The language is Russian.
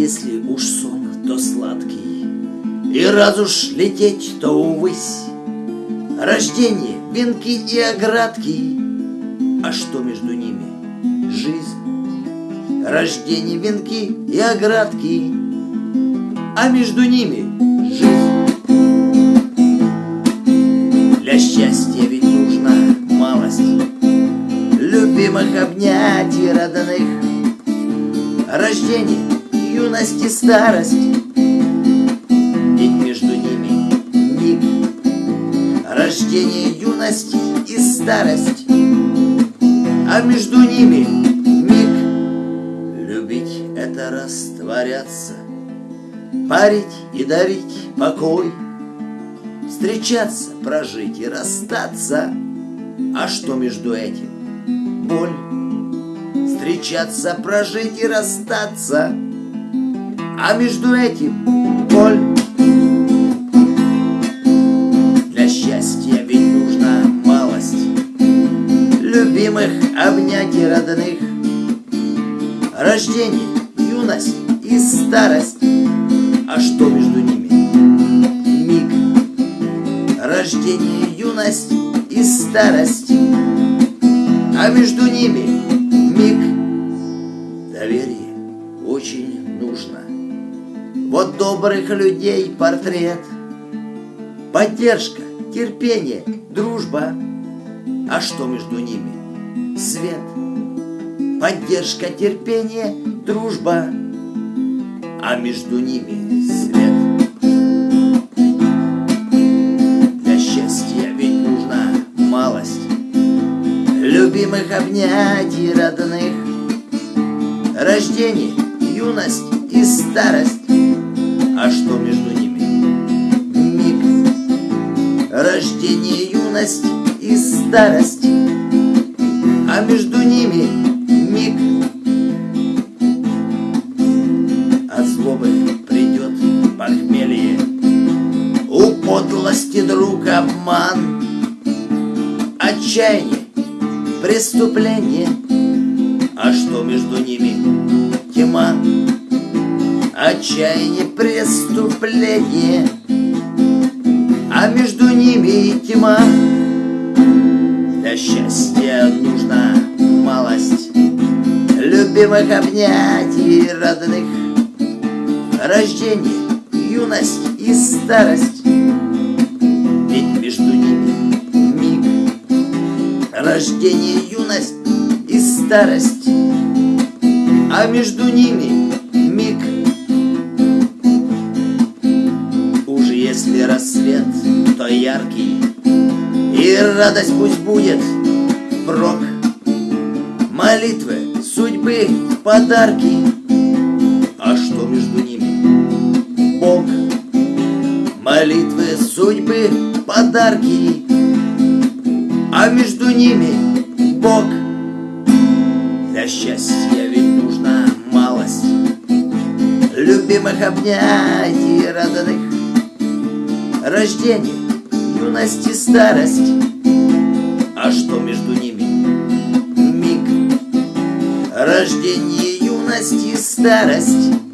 Если уж сон, то сладкий, И раз уж лететь, то увысь. Рождение, венки и оградки, А что между ними? Жизнь. Рождение, венки и оградки, А между ними жизнь. Для счастья ведь нужна малость Любимых обнятий родных Рождение, юность и старость. Ведь между ними миг. Рождение, юность и старость. А между ними миг. Любить — это растворяться Парить и дарить покой Встречаться, прожить и расстаться. А что между этим? Боль. Встречаться, прожить и расстаться А между этим боль. Для счастья ведь нужна малость. Любимых обнять и родных. Рождение, юность и старость. А что между ними? Миг. Рождение, юность и старость. А между ними Вот добрых людей портрет. Поддержка, терпение, дружба. А что между ними? Свет. Поддержка, терпение, дружба. А между ними свет. Для счастья ведь нужна малость. Любимых обнятий родных. Рождение, юность и старость старость А между ними миг. От злобы придет похмелье У подлости друг обман Отчаяние, преступление. А что между ними? Тьма? Отчаяние, преступление. А между ними тьма Для счастья нужна малость. Любимых обнятий родных. Рождение, юность и старость. Ведь между ними миг. Рождение, юность и старость. А между ними миг. Уж если рассвет, то яркий И радость пусть будет прок Молитвы, судьбы, подарки. А что между ними? Бог. Молитвы, судьбы, подарки. А между ними Бог. Для счастья ведь нужна малость. Любимых обнятий родных Рождение, юность и старость. А что между ними? Миг. Рождение, юность и старость